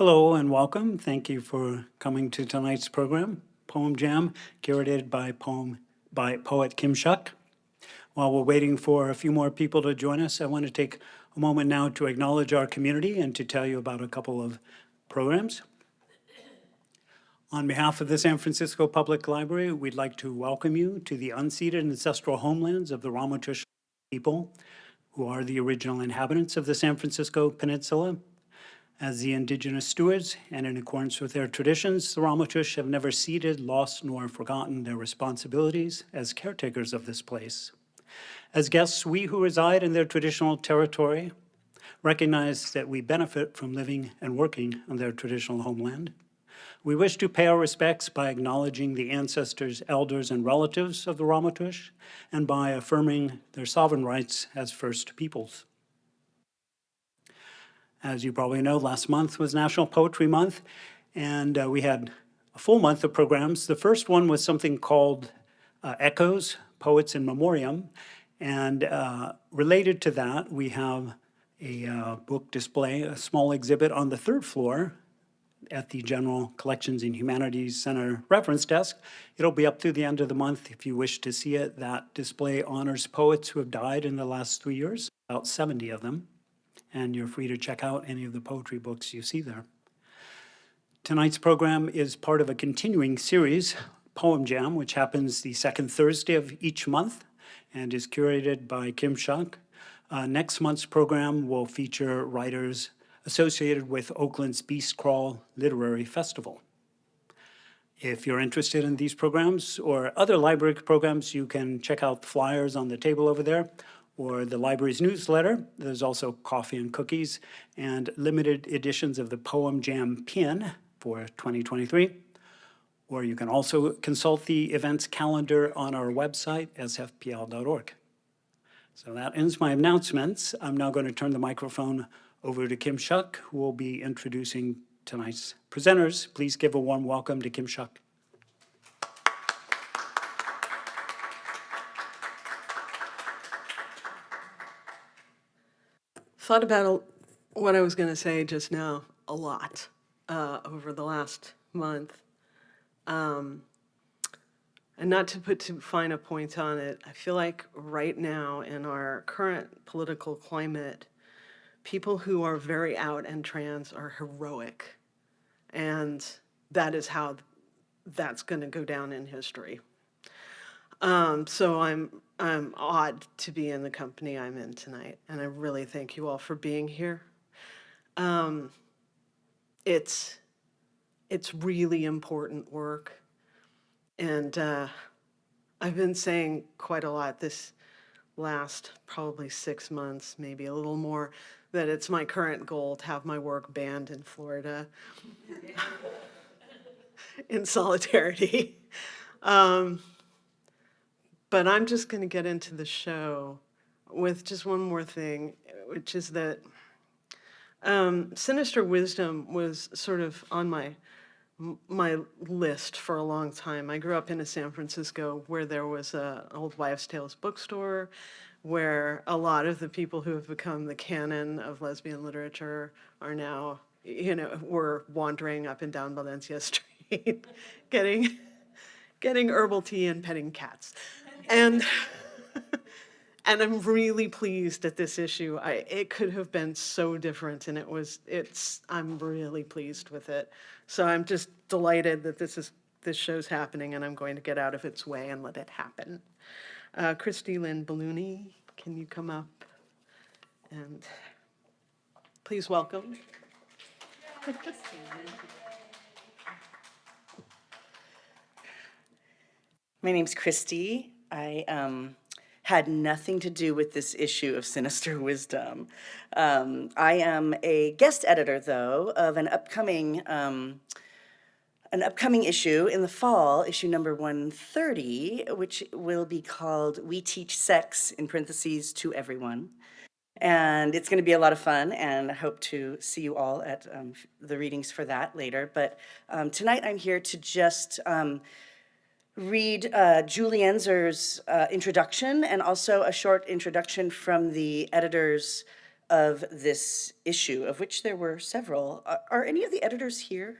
Hello and welcome. Thank you for coming to tonight's program, Poem Jam, curated by poem by poet Kim Shuck. While we're waiting for a few more people to join us, I want to take a moment now to acknowledge our community and to tell you about a couple of programs. On behalf of the San Francisco Public Library, we'd like to welcome you to the unceded ancestral homelands of the Ramaytush people, who are the original inhabitants of the San Francisco Peninsula. As the indigenous stewards, and in accordance with their traditions, the Ramaytush have never ceded, lost, nor forgotten their responsibilities as caretakers of this place. As guests, we who reside in their traditional territory recognize that we benefit from living and working on their traditional homeland. We wish to pay our respects by acknowledging the ancestors, elders, and relatives of the Ramaytush, and by affirming their sovereign rights as First Peoples. As you probably know, last month was National Poetry Month, and uh, we had a full month of programs. The first one was something called uh, Echoes, Poets in Memoriam, and uh, related to that, we have a uh, book display, a small exhibit on the third floor at the General Collections and Humanities Center reference desk. It'll be up through the end of the month if you wish to see it. That display honors poets who have died in the last three years, about 70 of them. And you're free to check out any of the poetry books you see there. Tonight's program is part of a continuing series, Poem Jam, which happens the second Thursday of each month and is curated by Kim Shuck. Uh, next month's program will feature writers associated with Oakland's Beast Crawl Literary Festival. If you're interested in these programs or other library programs, you can check out the flyers on the table over there or the library's newsletter. There's also coffee and cookies and limited editions of the Poem Jam pin for 2023. Or you can also consult the events calendar on our website, sfpl.org. So that ends my announcements. I'm now going to turn the microphone over to Kim Shuck, who will be introducing tonight's presenters. Please give a warm welcome to Kim Shuck. Thought about what I was going to say just now a lot uh, over the last month. Um, and not to put too fine a point on it, I feel like right now in our current political climate, people who are very out and trans are heroic. And that is how that's going to go down in history. Um, so I'm, I'm odd to be in the company I'm in tonight. And I really thank you all for being here. Um, it's, it's really important work. And uh, I've been saying quite a lot this last probably six months, maybe a little more, that it's my current goal to have my work banned in Florida in solidarity. Um, but I'm just going to get into the show with just one more thing, which is that um, Sinister Wisdom was sort of on my my list for a long time. I grew up in a San Francisco where there was a old wives' tales bookstore where a lot of the people who have become the canon of lesbian literature are now, you know, were wandering up and down Valencia Street, getting, getting herbal tea and petting cats. And, and I'm really pleased at this issue. I, it could have been so different and it was, it's, I'm really pleased with it. So I'm just delighted that this is, this show's happening and I'm going to get out of its way and let it happen. Uh, Kristy Lin Billuni, can you come up and please welcome. My name's Christy. I um, had nothing to do with this issue of Sinister Wisdom. Um, I am a guest editor, though, of an upcoming um, an upcoming issue in the fall, issue number 130, which will be called We Teach Sex, in parentheses, to Everyone. And it's going to be a lot of fun, and I hope to see you all at um, the readings for that later. But um, tonight I'm here to just um, read uh, Julie Enszer's uh, introduction and also a short introduction from the editor's of this issue, of which there were several. Are, are any of the editors here?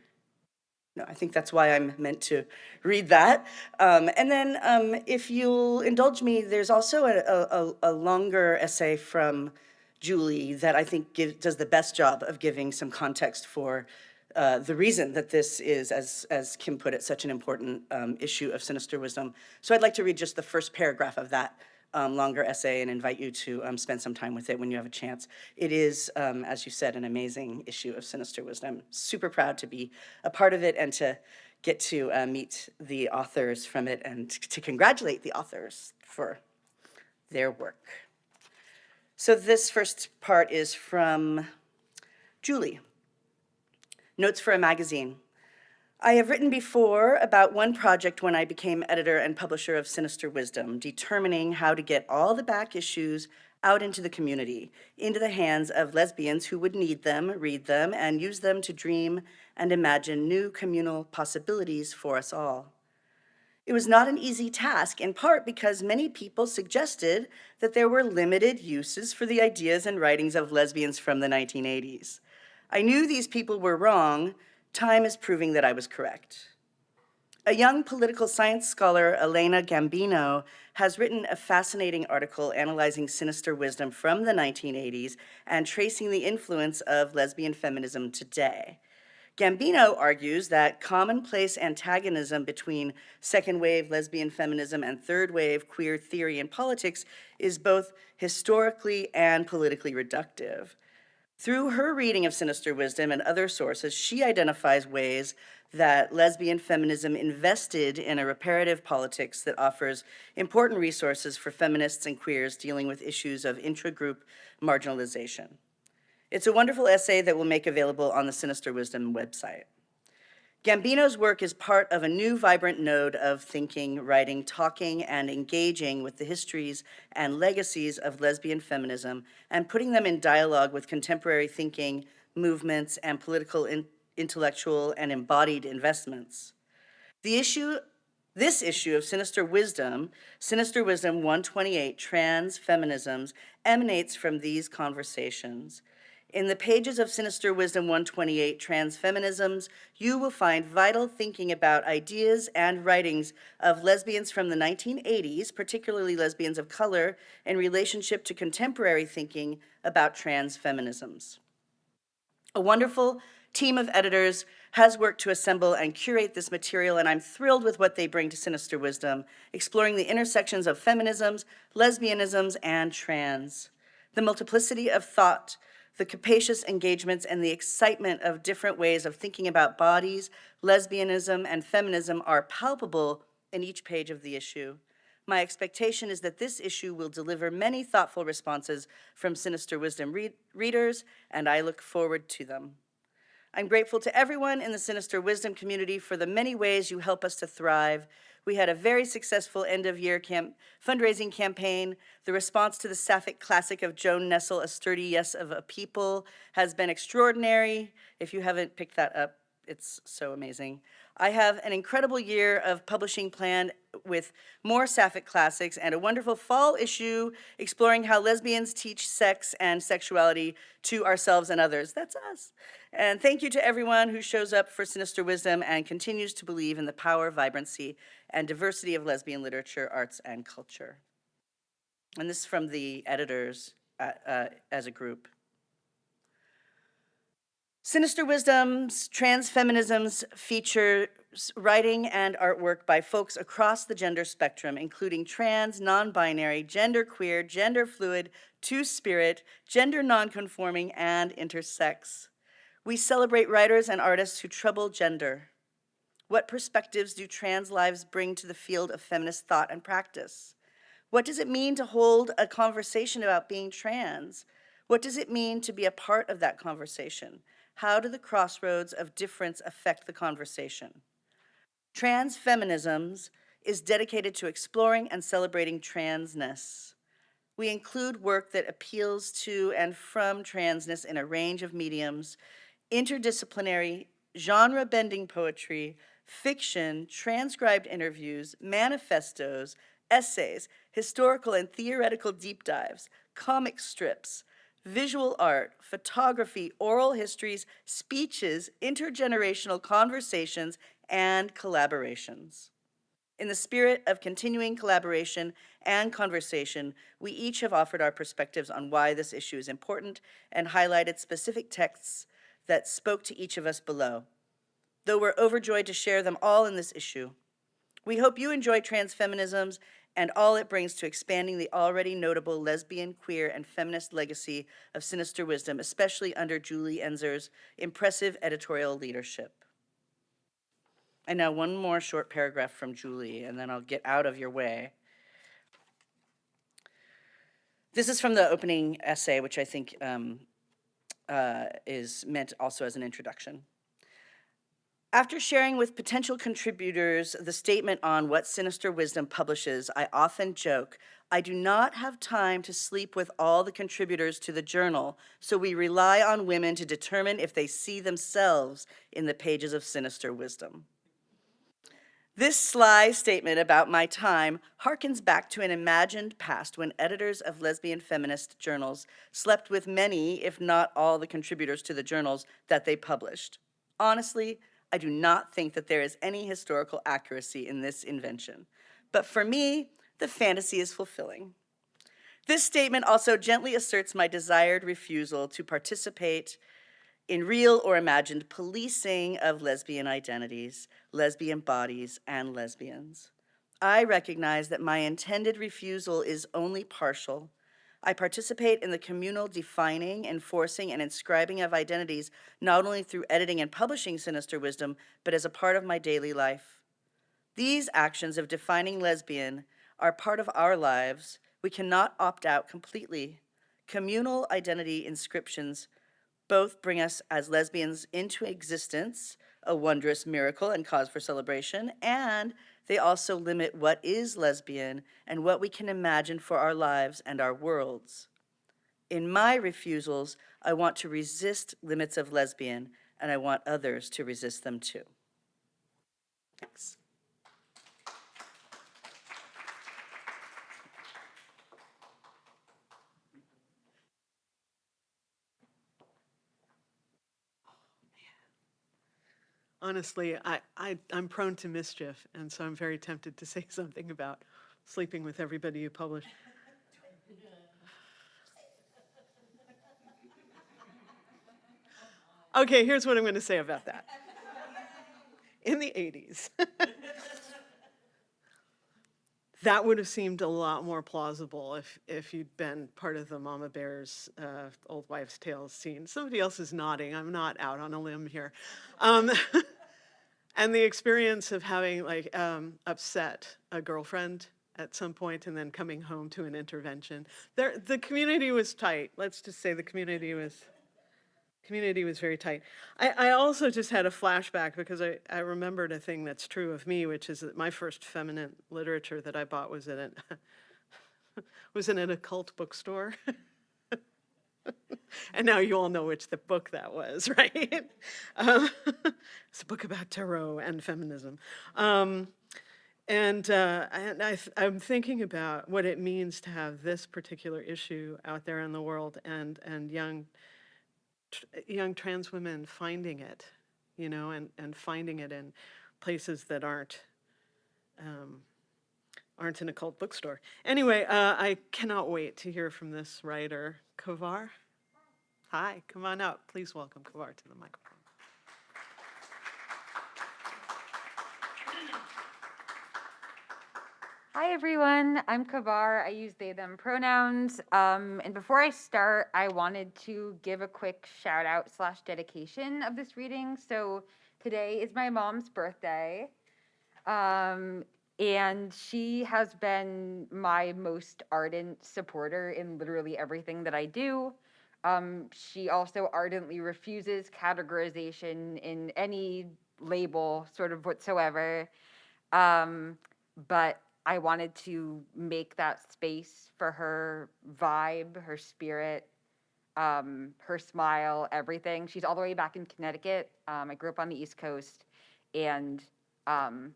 No, I think that's why I'm meant to read that. Um, and then, um, if you'll indulge me, there's also a, a, a longer essay from Julie that I think give, does the best job of giving some context for uh, the reason that this is, as, as Kim put it, such an important um, issue of sinister wisdom. So I'd like to read just the first paragraph of that um, longer essay and invite you to um, spend some time with it when you have a chance. It is, um, as you said, an amazing issue of sinister wisdom. Super proud to be a part of it and to get to uh, meet the authors from it and to congratulate the authors for their work. So this first part is from Julie. Notes for a magazine. I have written before about one project when I became editor and publisher of Sinister Wisdom, determining how to get all the back issues out into the community, into the hands of lesbians who would need them, read them, and use them to dream and imagine new communal possibilities for us all. It was not an easy task, in part because many people suggested that there were limited uses for the ideas and writings of lesbians from the 1980s. I knew these people were wrong. Time is proving that I was correct. A young political science scholar, Elena Gambino, has written a fascinating article analyzing sinister wisdom from the 1980s and tracing the influence of lesbian feminism today. Gambino argues that commonplace antagonism between second wave lesbian feminism and third wave queer theory and politics is both historically and politically reductive. Through her reading of Sinister Wisdom and other sources, she identifies ways that lesbian feminism invested in a reparative politics that offers important resources for feminists and queers dealing with issues of intra-group marginalization. It's a wonderful essay that we'll make available on the Sinister Wisdom website. Gambino's work is part of a new vibrant node of thinking, writing, talking, and engaging with the histories and legacies of lesbian feminism and putting them in dialogue with contemporary thinking, movements, and political, in, intellectual, and embodied investments. The issue, this issue of sinister wisdom, Sinister Wisdom 128, Trans Feminisms, emanates from these conversations. In the pages of Sinister Wisdom 128, Transfeminisms, you will find vital thinking about ideas and writings of lesbians from the 1980s, particularly lesbians of color, in relationship to contemporary thinking about trans feminisms. A wonderful team of editors has worked to assemble and curate this material, and I'm thrilled with what they bring to Sinister Wisdom, exploring the intersections of feminisms, lesbianisms, and trans. The multiplicity of thought the capacious engagements and the excitement of different ways of thinking about bodies, lesbianism, and feminism are palpable in each page of the issue. My expectation is that this issue will deliver many thoughtful responses from Sinister Wisdom read readers, and I look forward to them. I'm grateful to everyone in the Sinister Wisdom community for the many ways you help us to thrive we had a very successful end-of-year camp fundraising campaign. The response to the Sapphic Classic of Joan Nestle, A Sturdy Yes of a People, has been extraordinary. If you haven't picked that up, it's so amazing. I have an incredible year of publishing planned with more Sapphic classics and a wonderful fall issue exploring how lesbians teach sex and sexuality to ourselves and others. That's us. And thank you to everyone who shows up for Sinister Wisdom and continues to believe in the power, vibrancy, and diversity of lesbian literature, arts, and culture. And this is from the editors uh, as a group. Sinister Wisdoms, Trans Feminisms features writing and artwork by folks across the gender spectrum, including trans, non-binary, genderqueer, gender fluid, two-spirit, gender non-conforming, and intersex. We celebrate writers and artists who trouble gender. What perspectives do trans lives bring to the field of feminist thought and practice? What does it mean to hold a conversation about being trans? What does it mean to be a part of that conversation? How do the crossroads of difference affect the conversation? Trans Feminisms is dedicated to exploring and celebrating transness. We include work that appeals to and from transness in a range of mediums, interdisciplinary, genre-bending poetry, fiction, transcribed interviews, manifestos, essays, historical and theoretical deep dives, comic strips, visual art, photography, oral histories, speeches, intergenerational conversations, and collaborations. In the spirit of continuing collaboration and conversation, we each have offered our perspectives on why this issue is important and highlighted specific texts that spoke to each of us below. Though we're overjoyed to share them all in this issue, we hope you enjoy transfeminisms and all it brings to expanding the already notable lesbian, queer, and feminist legacy of Sinister Wisdom, especially under Julie Enszer's impressive editorial leadership. And now one more short paragraph from Julie, and then I'll get out of your way. This is from the opening essay, which I think um, uh, is meant also as an introduction. After sharing with potential contributors the statement on what Sinister Wisdom publishes, I often joke, I do not have time to sleep with all the contributors to the journal, so we rely on women to determine if they see themselves in the pages of Sinister Wisdom. This sly statement about my time harkens back to an imagined past when editors of lesbian feminist journals slept with many, if not all, the contributors to the journals that they published. Honestly, I do not think that there is any historical accuracy in this invention. But for me, the fantasy is fulfilling. This statement also gently asserts my desired refusal to participate in real or imagined policing of lesbian identities, lesbian bodies, and lesbians. I recognize that my intended refusal is only partial. I participate in the communal defining, enforcing, and inscribing of identities, not only through editing and publishing Sinister Wisdom, but as a part of my daily life. These actions of defining lesbian are part of our lives. We cannot opt out completely. Communal identity inscriptions both bring us as lesbians into existence, a wondrous miracle and cause for celebration, and they also limit what is lesbian and what we can imagine for our lives and our worlds. In my refusals, I want to resist limits of lesbian, and I want others to resist them too. Thanks. Honestly, I, I, I'm prone to mischief, and so I'm very tempted to say something about sleeping with everybody you publish. Okay, here's what I'm going to say about that. In the 80s, that would have seemed a lot more plausible if, if you'd been part of the Mama Bear's uh, Old Wives' Tales scene. Somebody else is nodding. I'm not out on a limb here. Um, and the experience of having like um, upset a girlfriend at some point and then coming home to an intervention. There, the community was tight. Let's just say the community was community was very tight. I, I also just had a flashback because I, I remembered a thing that's true of me, which is that my first feminine literature that I bought was in an was in an occult bookstore. and now you all know which the book that was, right? Um, it's a book about tarot and feminism. Um, and, uh, I, am thinking about what it means to have this particular issue out there in the world and, and young young trans women finding it, you know, and, and finding it in places that aren't um, aren't in a cult bookstore. Anyway, uh, I cannot wait to hear from this writer, Kavar. Hi, come on up. Please welcome Kavar to the microphone. Hi everyone, I'm Kavar. I use they, them pronouns. Um, and before I start, I wanted to give a quick shout out slash dedication of this reading. So today is my mom's birthday. Um, and she has been my most ardent supporter in literally everything that I do. Um, she also ardently refuses categorization in any label, sort of whatsoever. Um, but I wanted to make that space for her vibe, her spirit, um, her smile, everything. She's all the way back in Connecticut. Um, I grew up on the East Coast, and um,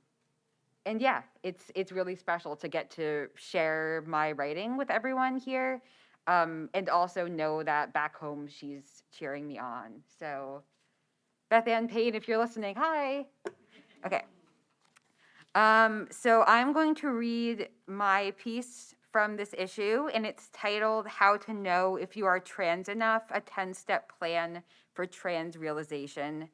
and yeah, it's it's really special to get to share my writing with everyone here. um, and also know that back home she's cheering me on. So, Beth Ann Payne, if you're listening, hi. Okay. Um, so I'm going to read my piece from this issue, and it's titled How to Know If You Are Trans Enough A 10 Step Plan for Trans Realization.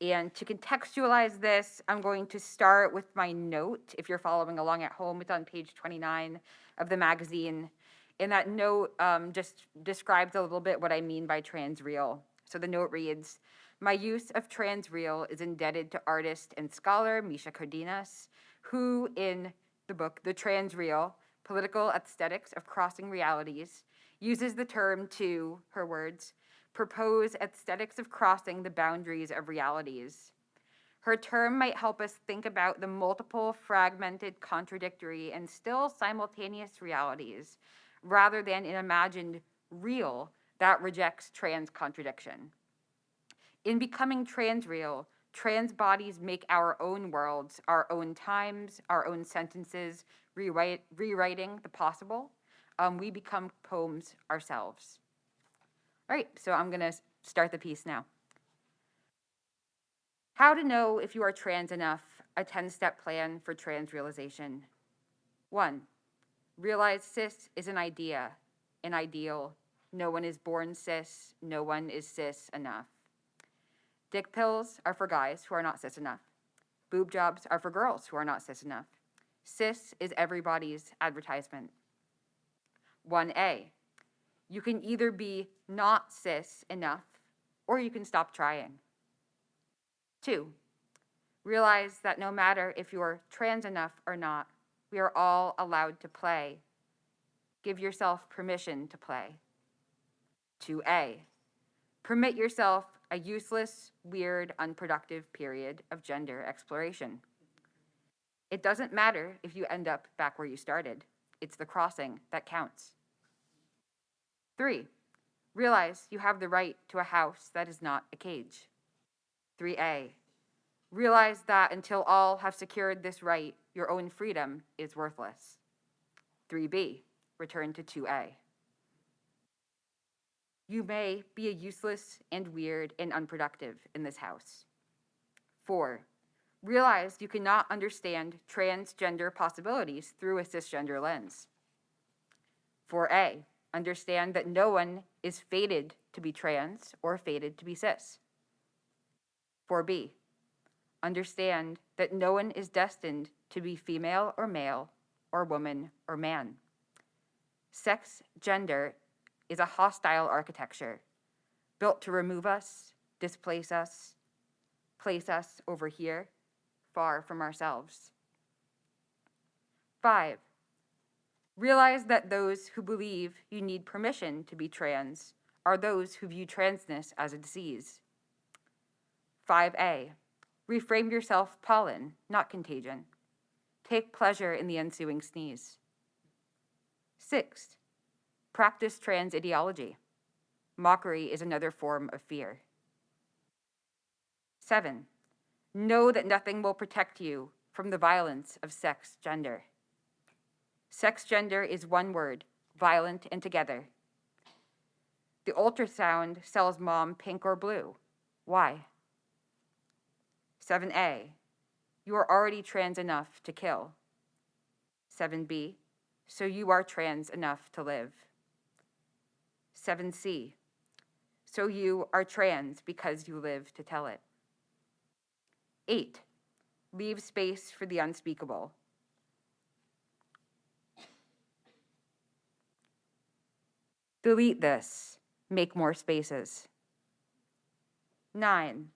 And to contextualize this, I'm going to start with my note. If you're following along at home, it's on page 29 of the magazine. And that note um, just describes a little bit what I mean by trans real. So the note reads My use of trans real is indebted to artist and scholar Micha Cárdenas, who, in the book The Transreal, Political Aesthetics of Crossing Realities, uses the term to, her words, propose aesthetics of crossing the boundaries of realities. Her term might help us think about the multiple, fragmented, contradictory, and still simultaneous realities, rather than an imagined real that rejects trans contradiction. In becoming trans real, trans bodies make our own worlds, our own times, our own sentences, rewrite, rewriting the possible. Um, we become poems ourselves. All right, so I'm going to start the piece now. How to know if you are trans enough, a 10 step plan for trans realization. One, realize cis is an idea, an ideal. No one is born cis, no one is cis enough. Dick pills are for guys who are not cis enough. Boob jobs are for girls who are not cis enough. Cis is everybody's advertisement. 1A, you can either be not cis enough or you can stop trying. Two, realize that no matter if you're trans enough or not, we are all allowed to play. Give yourself permission to play. 2A, permit yourself a useless, weird, unproductive period of gender exploration. It doesn't matter if you end up back where you started, it's the crossing that counts. Three, realize you have the right to a house that is not a cage. 3A, realize that until all have secured this right, your own freedom is worthless. 3B, return to 2A. You may be a useless and weird and unproductive in this house. 4. Realize you cannot understand transgender possibilities through a cisgender lens. 4A. Understand that no one is fated to be trans or fated to be cis. 4B. Understand that no one is destined to be female or male or woman or man. Sex, gender is a hostile architecture built to remove us, displace us, place us over here, far from ourselves. Five, realize that those who believe you need permission to be trans are those who view transness as a disease. 5a, reframe yourself pollen, not contagion. Take pleasure in the ensuing sneeze. Six, practice trans ideology. Mockery is another form of fear. Seven, know that nothing will protect you from the violence of sex gender. Sex gender is one word, violent and together. The ultrasound sells mom pink or blue. Why? 7a, you are already trans enough to kill. 7b, so you are trans enough to live. 7c, so you are trans because you live to tell it. 8, leave space for the unspeakable. Delete this, make more spaces. 9,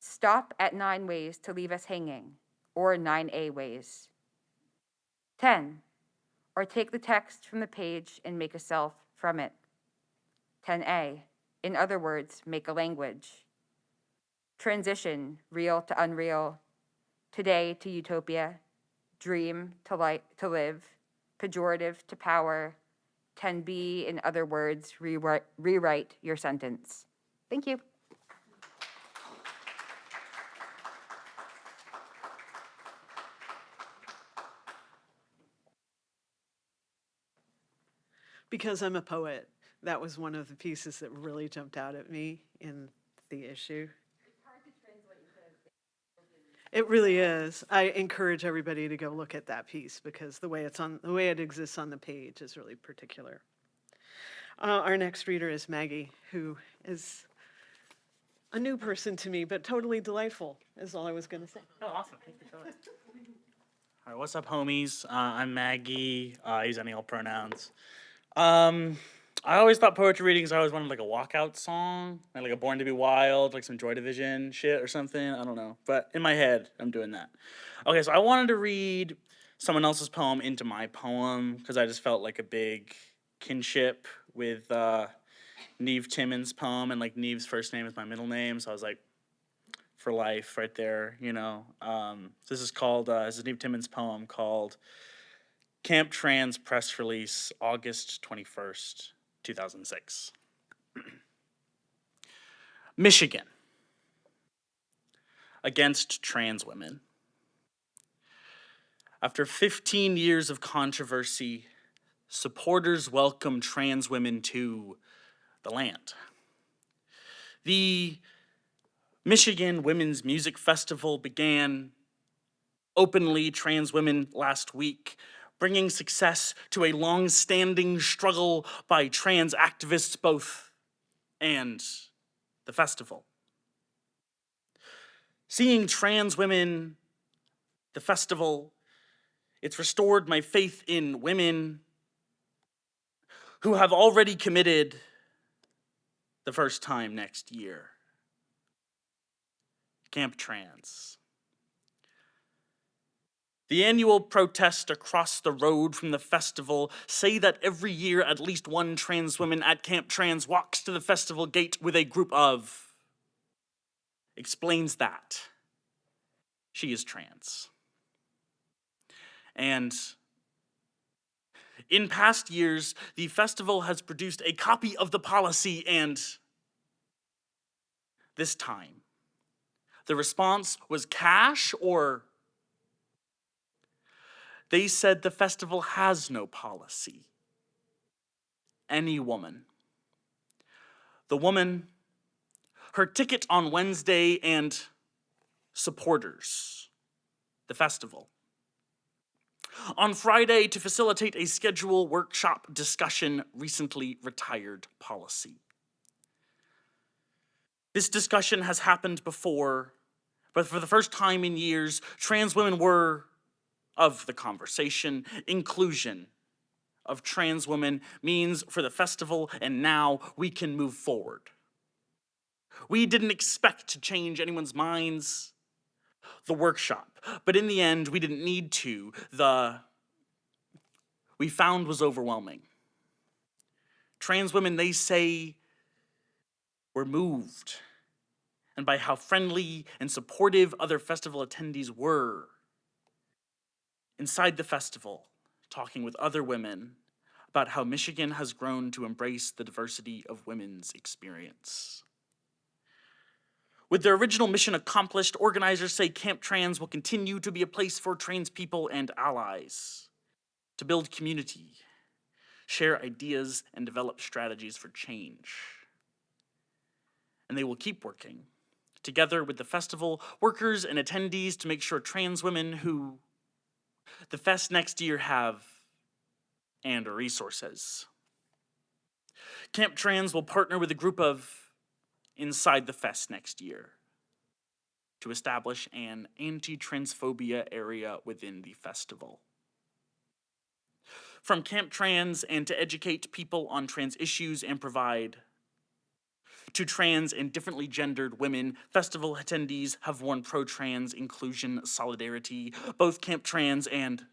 stop at nine ways to leave us hanging, or 9A ways. 10, or take the text from the page and make a self from it. 10A, in other words, make a language. Transition, real to unreal, today to utopia, dream to, to live, pejorative to power. 10B, in other words, rewrite your sentence. Thank you. because I'm a poet, that was one of the pieces that really jumped out at me in the issue. It really is. I encourage everybody to go look at that piece because the way it's on, the way it exists on the page is really particular. Uh, our next reader is Maggie, who is a new person to me, but totally delightful, is all I was going to say. Oh, awesome. Thank you so much. All right, what's up, homies? Uh, I'm Maggie. Uh, I use any old pronouns. Um, I always thought poetry readings, I always wanted like a walkout song, like, a Born to Be Wild, like some Joy Division shit or something. I don't know. But in my head, I'm doing that. Okay, so I wanted to read someone else's poem into my poem because I just felt like a big kinship with uh, Neve Timmons' poem, and like Neve's first name is my middle name, so I was like, for life right there, you know. Um, this is called, uh, this is Neve Timmons' poem called Camp Trans Press Release, August 21st, 2006. Michigan against trans women. After 15 years of controversy, supporters welcome trans women to the land. The Michigan Womyn's Music Festival began openly trans women last week, bringing success to a long-standing struggle by trans activists both and the festival. Seeing trans women, the festival, it's restored my faith in women who have already committed the first time next year. Camp Trans. The annual protest across the road from the festival say that every year at least one trans woman at Camp Trans walks to the festival gate with a group of explains that she is trans. And in past years, the festival has produced a copy of the policy and this time the response was cash or they said the festival has no policy. Any woman. The woman, her ticket on Wednesday, and supporters, the festival. On Friday, to facilitate a schedule workshop discussion, recently retired policy. This discussion has happened before, but for the first time in years, trans women were of the conversation. Inclusion of trans women means for the festival, and now we can move forward. We didn't expect to change anyone's minds, the workshop, but in the end, we didn't need to. The we found was overwhelming. Trans women, they say, were moved and by how friendly and supportive other festival attendees were. Inside the festival, talking with other women about how Michigan has grown to embrace the diversity of women's experience. With their original mission accomplished, organizers say Camp Trans will continue to be a place for trans people and allies to build community, share ideas, and develop strategies for change. And they will keep working together with the festival workers and attendees to make sure trans women who the fest next year have and resources. Camp Trans will partner with a group of inside the fest next year to establish an anti-transphobia area within the festival. From Camp Trans and to educate people on trans issues and provide to trans and differently gendered women, festival attendees have worn pro-trans inclusion solidarity. Both Camp Trans and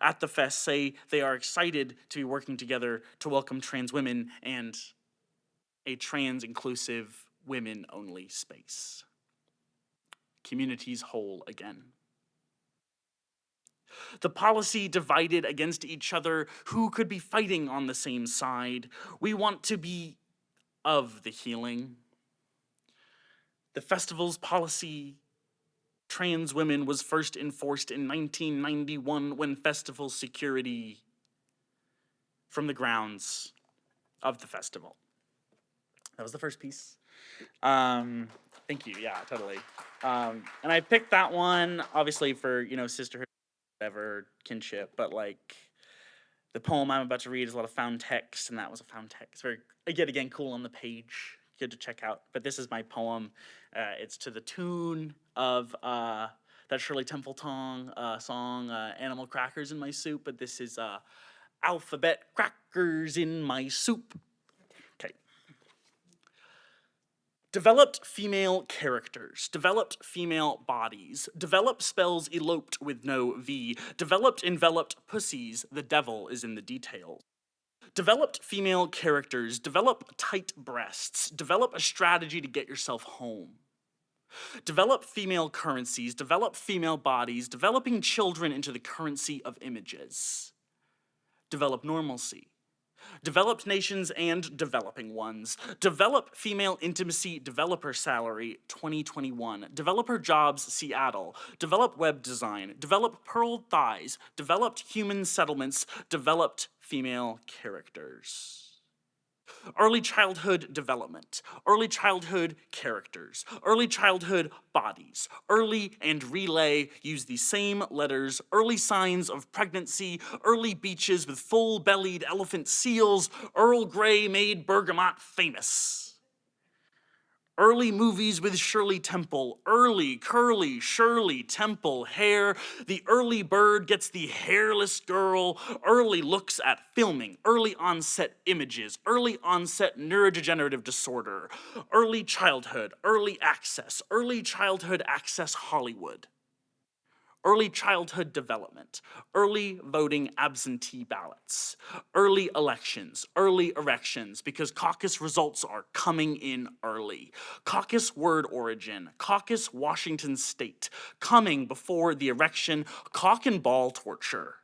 at the fest say they are excited to be working together to welcome trans women and a trans inclusive women only space. Communities whole again. The policy divided against each other, who could be fighting on the same side? We want to be of the healing. The festival's policy trans women was first enforced in 1991 when festival security from the grounds of the festival. That was the first piece. Um, thank you. Yeah, totally. Um, and I picked that one obviously for you know sisterhood, whatever kinship, but like the poem I'm about to read is a lot of found text, and that was a found text. Very yet again cool on the page. Good to check out. But this is my poem. Uh, it's to the tune of uh, that Shirley Temple Tong uh, song, uh, "Animal Crackers in My Soup." But this is uh, "Alphabet Crackers in My Soup." Okay. Developed female characters, developed female bodies, developed spells eloped with no V, developed enveloped pussies, the devil is in the details. Developed female characters, develop tight breasts, develop a strategy to get yourself home. Develop female currencies, develop female bodies, developing children into the currency of images. Develop normalcy, developed nations and developing ones. Develop female intimacy developer salary 2021. Developer jobs Seattle. Develop web design. Develop pearl thighs. Developed human settlements. Developed female characters. Early childhood development, early childhood characters, early childhood bodies, early and relay use the same letters, early signs of pregnancy, early beaches with full-bellied elephant seals, Earl Grey made bergamot famous. Early movies with Shirley Temple, early, curly, Shirley Temple hair. The early bird gets the hairless girl. Early looks at filming, early onset images, early onset neurodegenerative disorder, early childhood, early access, early childhood access Hollywood early childhood development, early voting absentee ballots, early elections, early erections, because caucus results are coming in early. Caucus word origin, caucus Washington state, coming before the erection, cock and ball torture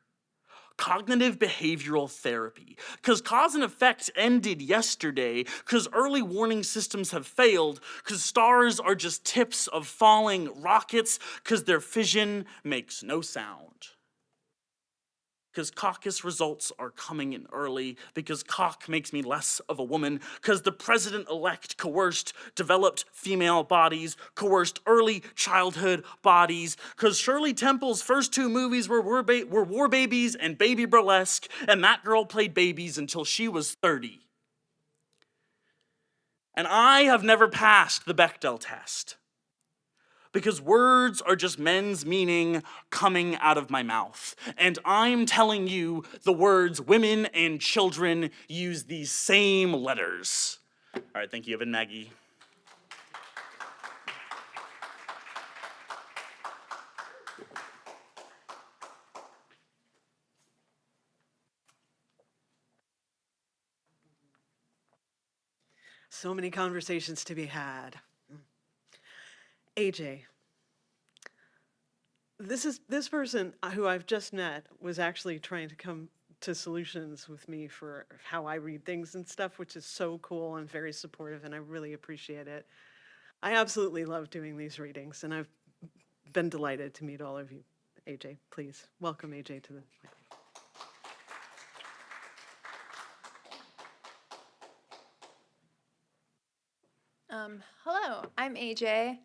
cognitive behavioral therapy. Because cause and effect ended yesterday, because early warning systems have failed, because stars are just tips of falling rockets, because their fission makes no sound because caucus results are coming in early, because cock makes me less of a woman, because the president-elect coerced developed female bodies, coerced early childhood bodies, because Shirley Temple's first two movies were war, were war Babies and Baby Burlesks, and that girl played babies until she was 30. And I have never passed the Bechdel test because words are just men's meaning coming out of my mouth. And I'm telling you the words women and children use these same letters. All right, thank you, Evan Maggie. So many conversations to be had. AJ, this is this person who I've just met was actually trying to come to solutions with me for how I read things and stuff, which is so cool and very supportive, and I really appreciate it. I absolutely love doing these readings, and I've been delighted to meet all of you. AJ, please welcome AJ to the. Um, hello, I'm AJ.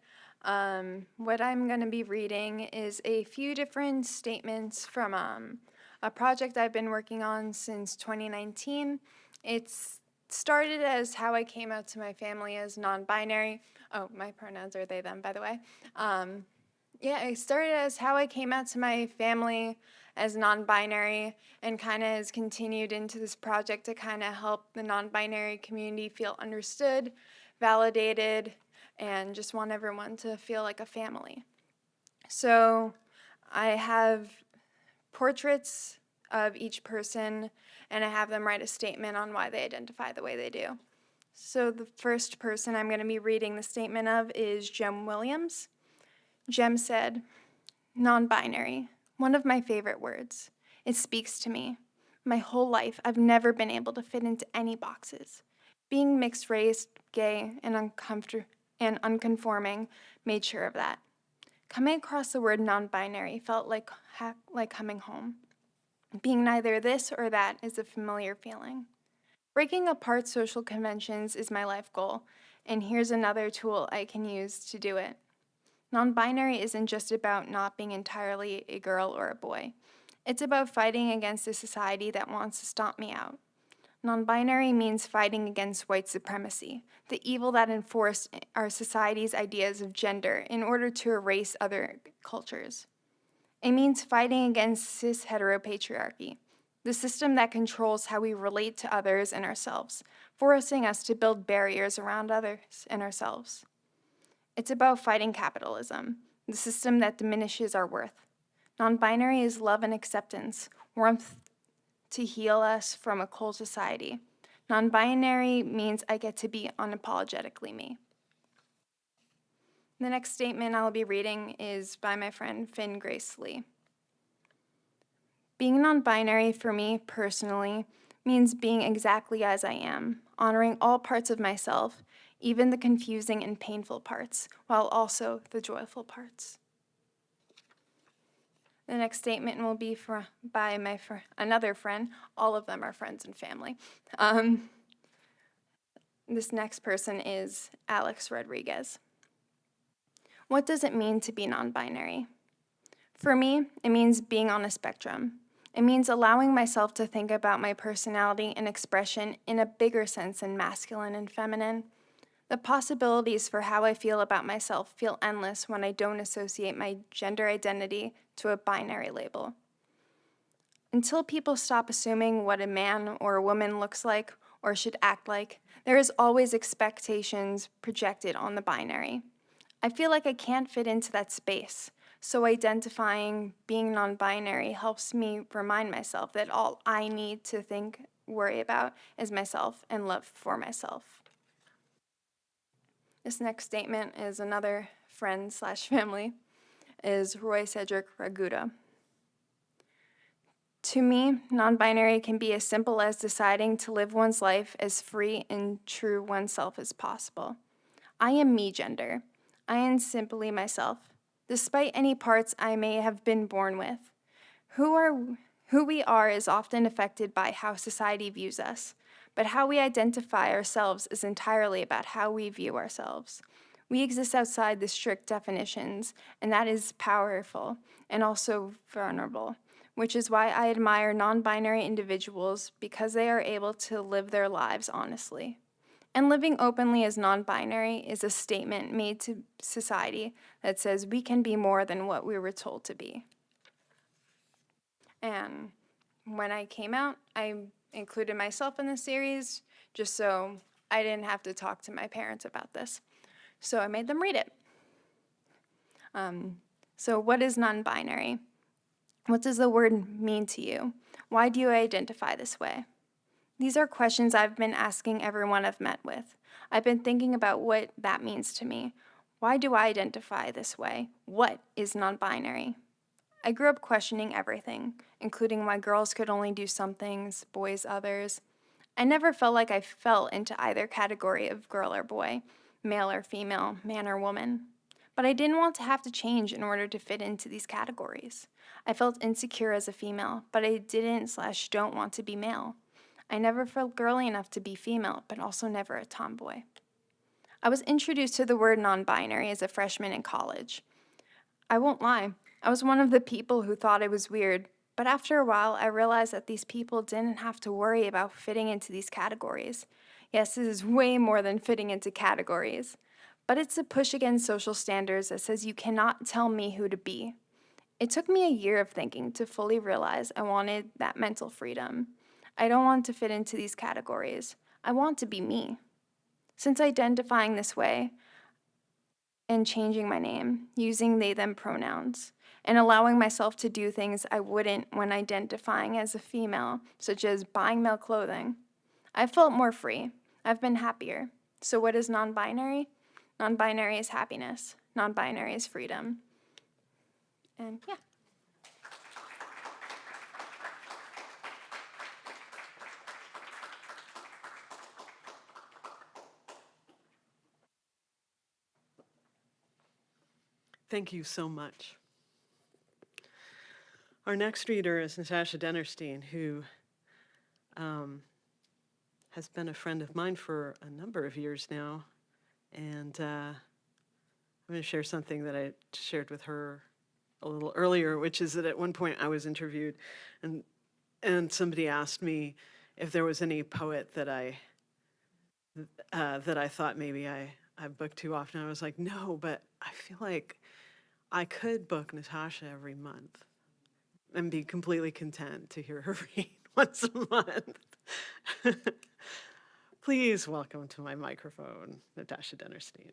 Um, what I'm going to be reading is a few different statements from um, a project I've been working on since 2019. It's started as how I came out to my family as non-binary. Oh, my pronouns are they, them, by the way. Um, yeah, it started as how I came out to my family as non-binary and kind of has continued into this project to kind of help the non-binary community feel understood, validated, and just want everyone to feel like a family. So I have portraits of each person and I have them write a statement on why they identify the way they do. So the first person I'm going to be reading the statement of is Jem Williams. Jem said, non-binary, one of my favorite words. It speaks to me. My whole life, I've never been able to fit into any boxes. Being mixed race, gay, and uncomfortable and unconforming made sure of that. Coming across the word non-binary felt like, like coming home. Being neither this or that is a familiar feeling. Breaking apart social conventions is my life goal, and here's another tool I can use to do it. Non binary isn't just about not being entirely a girl or a boy, it's about fighting against a society that wants to stomp me out. Non binary means fighting against white supremacy, the evil that enforced our society's ideas of gender in order to erase other cultures. It means fighting against cis heteropatriarchy, the system that controls how we relate to others and ourselves, forcing us to build barriers around others and ourselves. It's about fighting capitalism, the system that diminishes our worth. Non binary is love and acceptance, warmth to heal us from a cold society. Non binary means I get to be unapologetically me. The next statement I'll be reading is by my friend Finn Grace Lee. Being non binary for me personally means being exactly as I am, honoring all parts of myself, even the confusing and painful parts, while also the joyful parts. The next statement will be for, by my fr- another friend. All of them are friends and family. Um, this next person is Alex Rodriguez. What does it mean to be non binary? For me, it means being on a spectrum. It means allowing myself to think about my personality and expression in a bigger sense than masculine and feminine. The possibilities for how I feel about myself feel endless when I don't associate my gender identity to a binary label. Until people stop assuming what a man or a woman looks like or should act like, there is always expectations projected on the binary. I feel like I can't fit into that space, so identifying being non binary helps me remind myself that all I need to think, worry about is myself and love for myself. This next statement is another friend slash family, is Roy Cedric Raguda. To me, non binary can be as simple as deciding to live one's life as free and true oneself as possible. I am me gender. I am simply myself, despite any parts I may have been born with. Who, are, who we are is often affected by how society views us, but how we identify ourselves is entirely about how we view ourselves. We exist outside the strict definitions, and that is powerful and also vulnerable, which is why I admire non binary individuals because they are able to live their lives honestly. And living openly as non binary is a statement made to society that says we can be more than what we were told to be. And when I came out, I included myself in the series just so I didn't have to talk to my parents about this. So I made them read it. Um, so, what is non binary? What does the word mean to you? Why do you identify this way? These are questions I've been asking everyone I've met with. I've been thinking about what that means to me. Why do I identify this way? What is non binary? I grew up questioning everything, including why girls could only do some things, boys others. I never felt like I fell into either category of girl or boy, male or female, man or woman. But I didn't want to have to change in order to fit into these categories. I felt insecure as a female, but I didn't slash don't want to be male. I never felt girly enough to be female, but also never a tomboy. I was introduced to the word non binary as a freshman in college. I won't lie, I was one of the people who thought it was weird, but after a while, I realized that these people didn't have to worry about fitting into these categories. Yes, this is way more than fitting into categories, but it's a push against social standards that says you cannot tell me who to be. It took me a year of thinking to fully realize I wanted that mental freedom. I don't want to fit into these categories. I want to be me. Since identifying this way and changing my name, using they them pronouns, and allowing myself to do things I wouldn't when identifying as a female, such as buying male clothing. I felt more free. I've been happier. So, what is non binary? Non binary is happiness, non binary is freedom. And yeah. Thank you so much. Our next reader is Natasha Dennerstein, who um, has been a friend of mine for a number of years now. And uh, I'm going to share something that I shared with her a little earlier, which is that at one point I was interviewed and, and somebody asked me if there was any poet that I, uh, that I thought maybe I, I booked too often. I was like, no, but I feel like I could book Natasha every month and be completely content to hear her read once a month. Please welcome to my microphone, Natasha Dennerstein.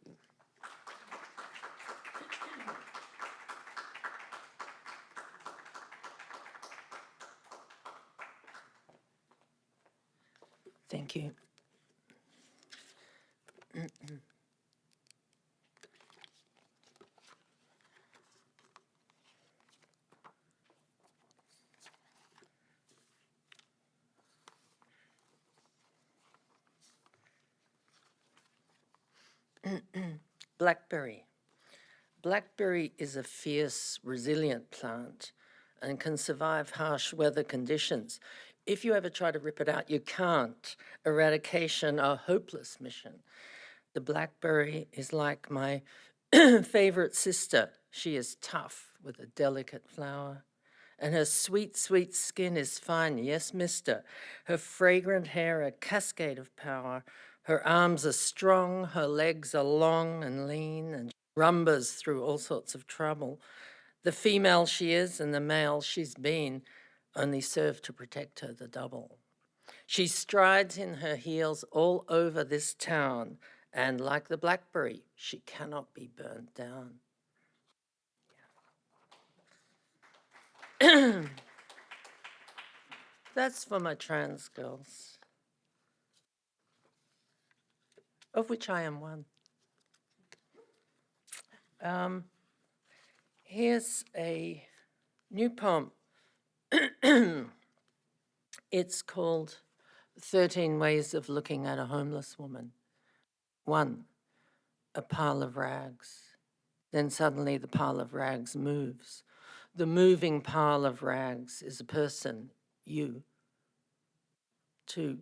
Thank you. Blackberry. Blackberry is a fierce, resilient plant and can survive harsh weather conditions. If you ever try to rip it out, you can't. Eradication a hopeless mission. The blackberry is like my favorite sister. She is tough with a delicate flower. And her sweet, sweet skin is fine, yes, mister. Her fragrant hair a cascade of power. Her arms are strong, her legs are long and lean, and rumbers through all sorts of trouble. The female she is and the male she's been only serve to protect her the double. She strides in her heels all over this town, and like the blackberry, she cannot be burnt down. That's for my trans girls, of which I am one. Um, here's a new poem. it's called 13 Ways of Looking at a Homeless Woman. One, a pile of rags. Then suddenly the pile of rags moves. The moving pile of rags is a person, you. Two,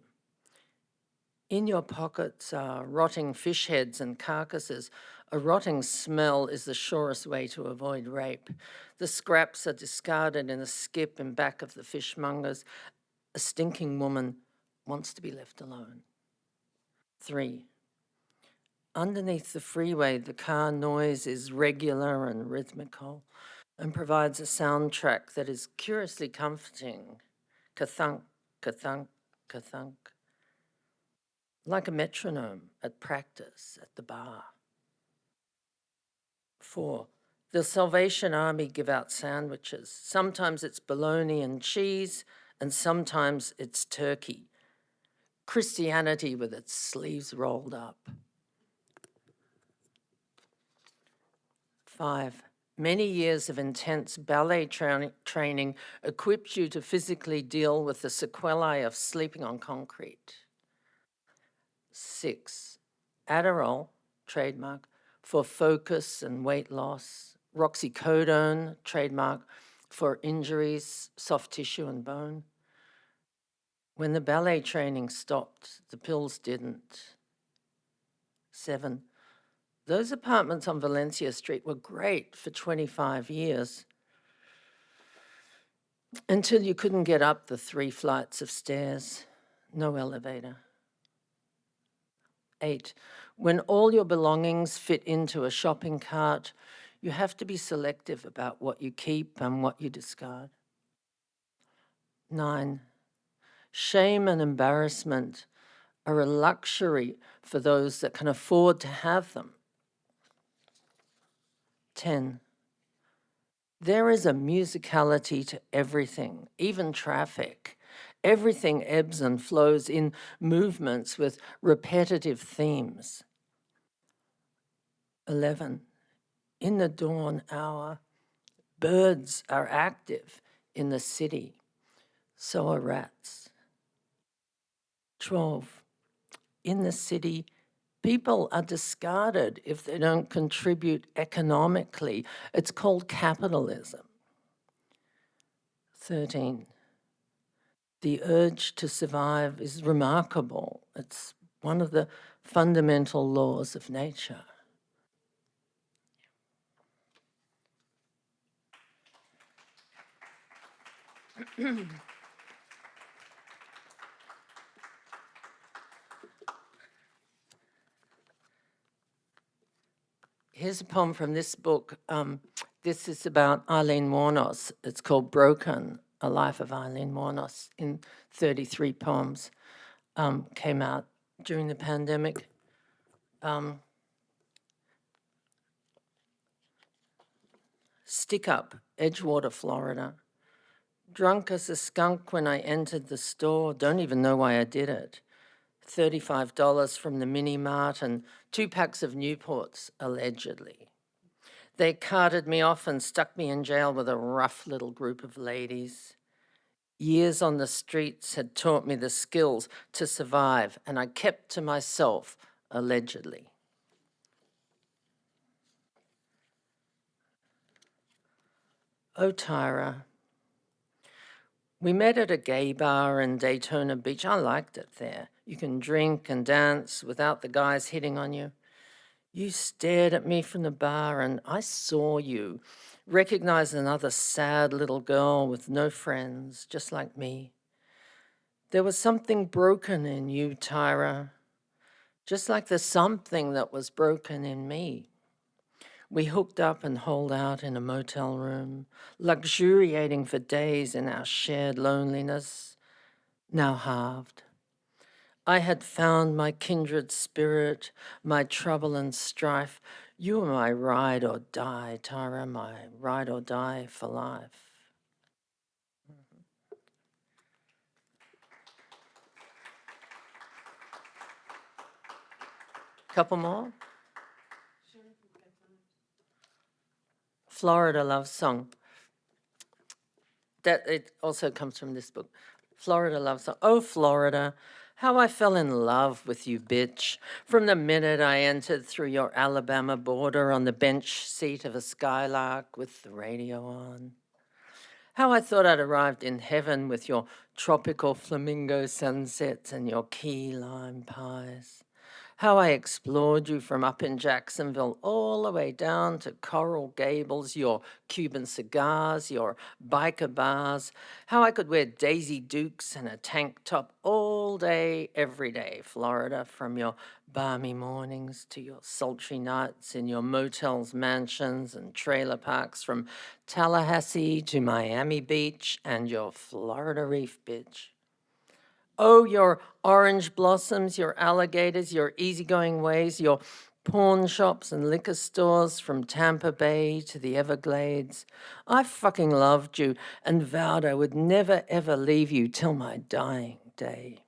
in your pockets are rotting fish heads and carcasses. A rotting smell is the surest way to avoid rape. The scraps are discarded in a skip in back of the fishmongers. A stinking woman wants to be left alone. Three, underneath the freeway, the car noise is regular and rhythmical and provides a soundtrack that is curiously comforting. Kathunk, kathunk, kathunk. Like a metronome at practice at the bar. Four, the Salvation Army give out sandwiches. Sometimes it's bologna and cheese, and sometimes it's turkey. Christianity with its sleeves rolled up. Five, many years of intense ballet tra training equipped you to physically deal with the sequelae of sleeping on concrete. Six, Adderall, trademark, for focus and weight loss. Roxicodone, trademark, for injuries, soft tissue and bone. When the ballet training stopped, the pills didn't. Seven, those apartments on Valencia Street were great for 25 years until you couldn't get up the three flights of stairs, no elevator. Eight, when all your belongings fit into a shopping cart, you have to be selective about what you keep and what you discard. Nine, shame and embarrassment are a luxury for those that can afford to have them. 10. There is a musicality to everything, even traffic. Everything ebbs and flows in movements with repetitive themes. 11. In the dawn hour, birds are active in the city, so are rats. 12. In the city, People are discarded if they don't contribute economically. It's called capitalism. 13. The urge to survive is remarkable. It's one of the fundamental laws of nature. Here's a poem from this book. Um, this is about Aileen Wuornos. It's called Broken, A Life of Aileen Wuornos in 33 poems. Um, came out during the pandemic. Um, Stick Up, Edgewater, Florida. Drunk as a skunk when I entered the store, don't even know why I did it. $35 from the mini mart and two packs of Newports, allegedly. They carted me off and stuck me in jail with a rough little group of ladies. Years on the streets had taught me the skills to survive, and I kept to myself, allegedly. Oh, Tyra, we met at a gay bar in Daytona Beach. I liked it there. You can drink and dance without the guys hitting on you. You stared at me from the bar and I saw you, recognized another sad little girl with no friends, just like me. There was something broken in you, Tyra, just like the something that was broken in me. We hooked up and holed out in a motel room, luxuriating for days in our shared loneliness, now halved. I had found my kindred spirit, my trouble and strife. You were my ride or die, Tara, my ride or die for life. Mm-hmm. Couple more? Florida Love Song. That it also comes from this book. Florida Love Song. Oh, Florida, how I fell in love with you, bitch. From the minute I entered through your Alabama border on the bench seat of a skylark with the radio on. How I thought I'd arrived in heaven with your tropical flamingo sunsets and your key lime pies how I explored you from up in Jacksonville all the way down to Coral Gables, your Cuban cigars, your biker bars, how I could wear Daisy Dukes and a tank top all day, every day, Florida, from your balmy mornings to your sultry nights in your motels, mansions, and trailer parks, from Tallahassee to Miami Beach and your Florida Reef Beach. Oh, your orange blossoms, your alligators, your easygoing ways, your pawn shops and liquor stores from Tampa Bay to the Everglades. I fucking loved you and vowed I would never ever leave you till my dying day.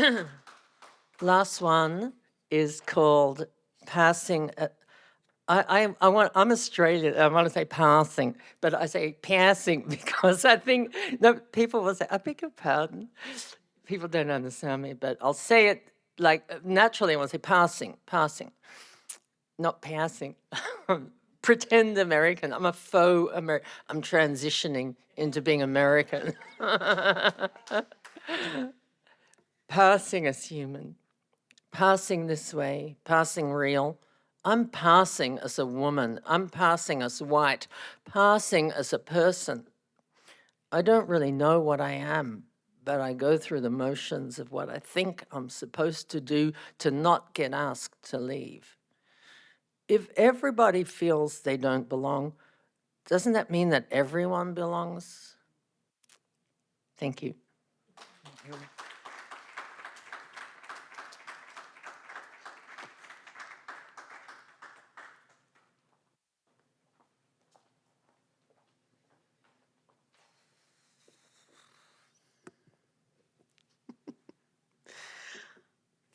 Last one is called Passing a, I, I, I want, I'm Australian, I want to say passing, but I say passing because I think, no, people will say, I beg your pardon. People don't understand me, but I'll say it like naturally, I want to say passing, passing, not passing. Pretend American, I'm a faux American, I'm transitioning into being American. passing as human, passing this way, passing real, I'm passing as a woman, I'm passing as white, passing as a person. I don't really know what I am, but I go through the motions of what I think I'm supposed to do to not get asked to leave. If everybody feels they don't belong, doesn't that mean that everyone belongs? Thank you.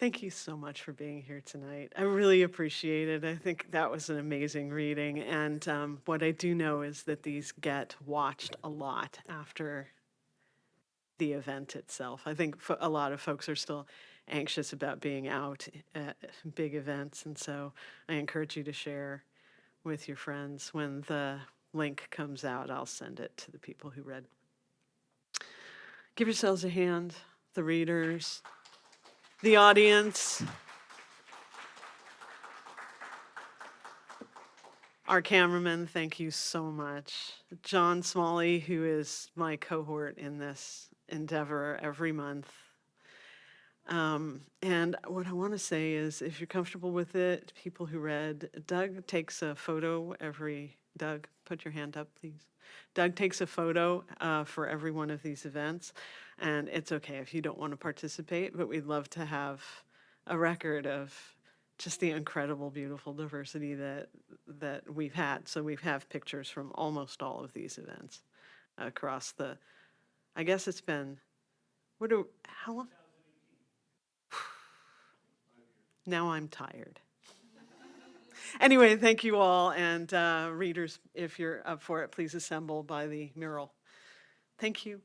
Thank you so much for being here tonight. I really appreciate it. I think that was an amazing reading. And um, what I do know is that these get watched a lot after the event itself. I think a lot of folks are still anxious about being out at big events. And so I encourage you to share with your friends. When the link comes out, I'll send it to the people who read. Give yourselves a hand, the readers, the audience. Our cameraman, thank you so much. John Smalley, who is my cohort in this endeavor every month. Um, and what I want to say is if you're comfortable with it, people who read, Doug takes a photo every, Doug, put your hand up, please. Doug takes a photo uh, for every one of these events. And it's okay if you don't want to participate, but we'd love to have a record of just the incredible, beautiful diversity that that we've had. So we have pictures from almost all of these events across the. I guess it's been, what do how long? Now I'm tired. Anyway, thank you all, and uh, readers, if you're up for it, please assemble by the mural. Thank you.